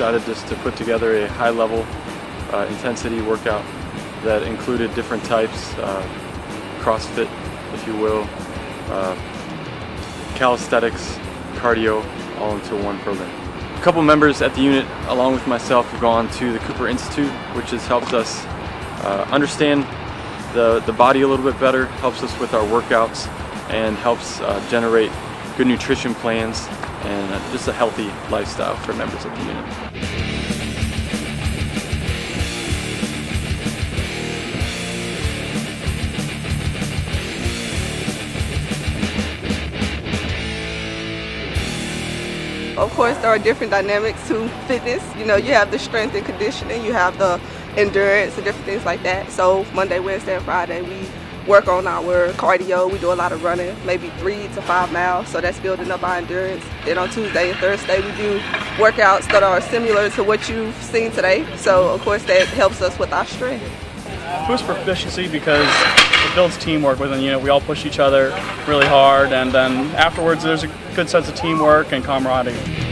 decided just to put together a high level uh, intensity workout that included different types, uh, CrossFit, if you will, uh, calisthenics, cardio, all into one program. A couple members at the unit, along with myself, have gone to the Cooper Institute, which has helped us uh, understand the, the body a little bit better, helps us with our workouts, and helps uh, generate good nutrition plans and uh, just a healthy lifestyle for members of the unit. Of course, there are different dynamics to fitness. You know, you have the strength and conditioning, you have the endurance and different things like that. So Monday, Wednesday, and Friday, we work on our cardio. We do a lot of running, maybe three to five miles. So that's building up our endurance. Then on Tuesday and Thursday, we do workouts that are similar to what you've seen today. So of course, that helps us with our strength. Boost proficiency because it builds teamwork within the unit. We all push each other really hard, and then afterwards, there's a good sense of teamwork and camaraderie.